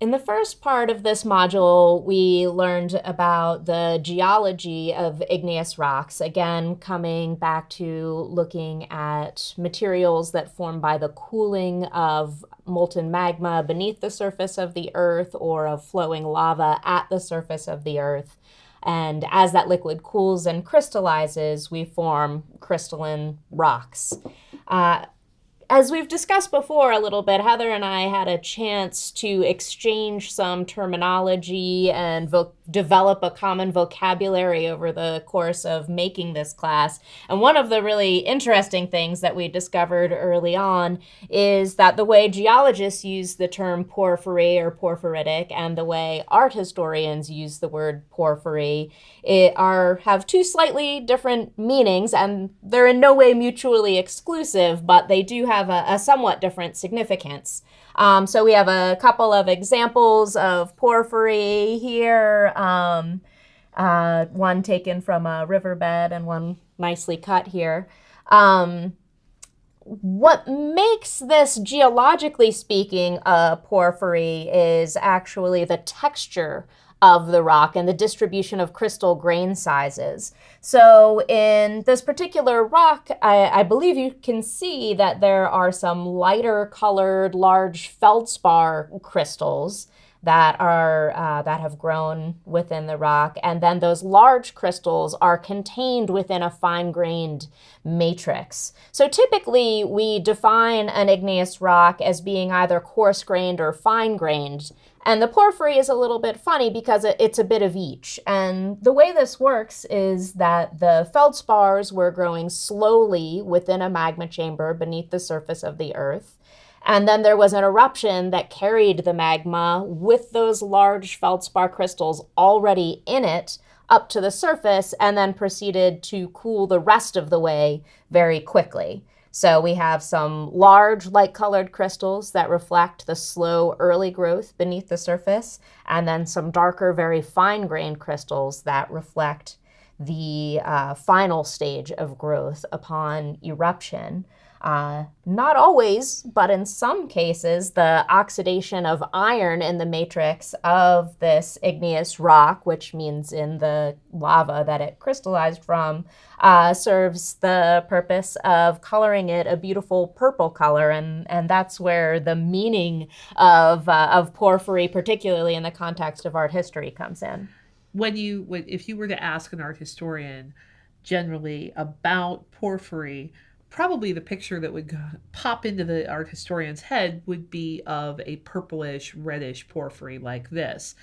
In the first part of this module, we learned about the geology of igneous rocks, again, coming back to looking at materials that form by the cooling of molten magma beneath the surface of the Earth or of flowing lava at the surface of the Earth. And as that liquid cools and crystallizes, we form crystalline rocks. Uh, as we've discussed before a little bit, Heather and I had a chance to exchange some terminology and develop a common vocabulary over the course of making this class. And one of the really interesting things that we discovered early on is that the way geologists use the term porphyry or porphyritic and the way art historians use the word porphyry are have two slightly different meanings and they're in no way mutually exclusive, but they do have have a, a somewhat different significance. Um, so we have a couple of examples of porphyry here, um, uh, one taken from a riverbed and one nicely cut here. Um, what makes this, geologically speaking, a porphyry is actually the texture of the rock and the distribution of crystal grain sizes. So in this particular rock, I, I, believe you can see that there are some lighter colored large feldspar crystals that are uh, that have grown within the rock and then those large crystals are contained within a fine-grained matrix so typically we define an igneous rock as being either coarse-grained or fine-grained and the porphyry is a little bit funny because it's a bit of each. And the way this works is that the feldspars were growing slowly within a magma chamber beneath the surface of the earth. And then there was an eruption that carried the magma with those large feldspar crystals already in it up to the surface and then proceeded to cool the rest of the way very quickly. So we have some large light-colored crystals that reflect the slow early growth beneath the surface, and then some darker, very fine-grained crystals that reflect the uh, final stage of growth upon eruption. Uh, not always, but in some cases, the oxidation of iron in the matrix of this igneous rock, which means in the lava that it crystallized from, uh, serves the purpose of coloring it a beautiful purple color. And, and that's where the meaning of, uh, of porphyry, particularly in the context of art history, comes in. When you, if you were to ask an art historian generally about porphyry, probably the picture that would pop into the art historian's head would be of a purplish reddish porphyry like this.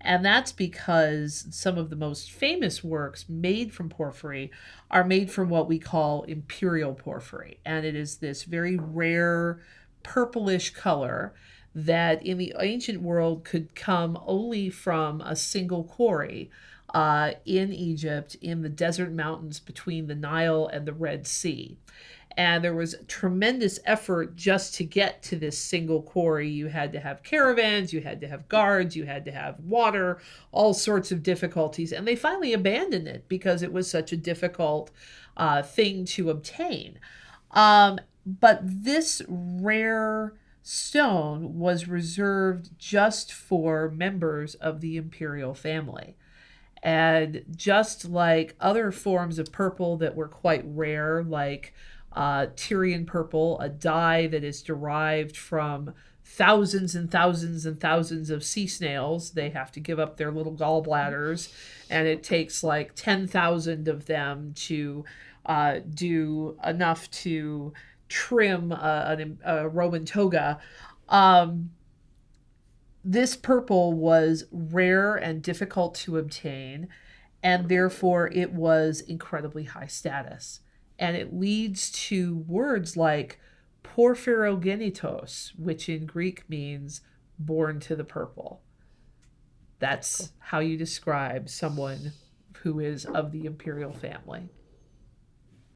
And that's because some of the most famous works made from porphyry are made from what we call imperial porphyry. And it is this very rare purplish color that in the ancient world could come only from a single quarry uh, in Egypt in the desert mountains between the Nile and the Red Sea and there was tremendous effort just to get to this single quarry. You had to have caravans, you had to have guards, you had to have water, all sorts of difficulties. And they finally abandoned it because it was such a difficult uh, thing to obtain. Um, but this rare stone was reserved just for members of the imperial family. And just like other forms of purple that were quite rare, like uh, Tyrian purple, a dye that is derived from thousands and thousands and thousands of sea snails. They have to give up their little gallbladders, and it takes like 10,000 of them to uh, do enough to trim a, a, a Roman toga. Um, this purple was rare and difficult to obtain, and therefore it was incredibly high status and it leads to words like porphyrogenitos, which in Greek means born to the purple. That's how you describe someone who is of the imperial family.